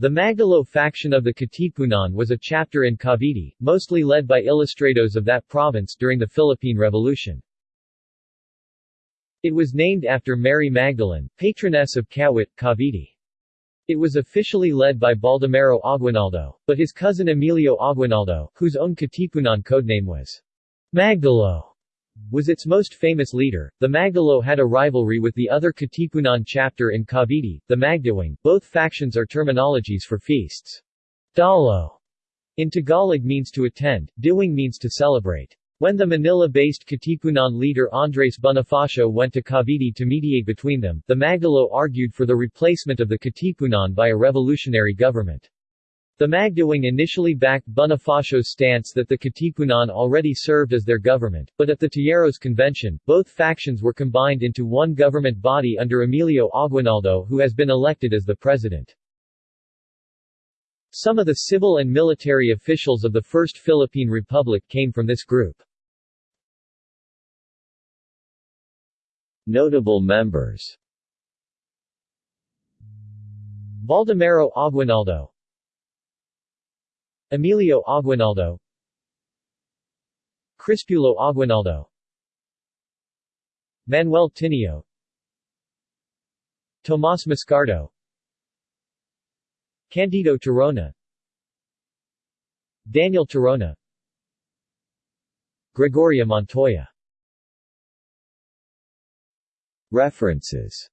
The Magdalo faction of the Katipunan was a chapter in Cavite, mostly led by ilustrados of that province during the Philippine Revolution. It was named after Mary Magdalene, patroness of Kawit, Cavite. It was officially led by Baldomero Aguinaldo, but his cousin Emilio Aguinaldo, whose own Katipunan codename was Magdalo, was its most famous leader. The Magdalo had a rivalry with the other Katipunan chapter in Cavite, the Magdiwang. Both factions are terminologies for feasts. Dalo in Tagalog means to attend, Diwang means to celebrate. When the Manila-based Katipunan leader Andres Bonifacio went to Cavite to mediate between them, the Magdalo argued for the replacement of the Katipunan by a revolutionary government. The Magdiwang initially backed Bonifacio's stance that the Katipunan already served as their government, but at the Tejeros Convention, both factions were combined into one government body under Emilio Aguinaldo who has been elected as the president. Some of the civil and military officials of the First Philippine Republic came from this group. Notable members Baldomero Aguinaldo Emilio Aguinaldo. Crispulo Aguinaldo. Manuel Tinio. Tomas Mascardo. Candido Tirona. Daniel Tirona. Gregoria Montoya. References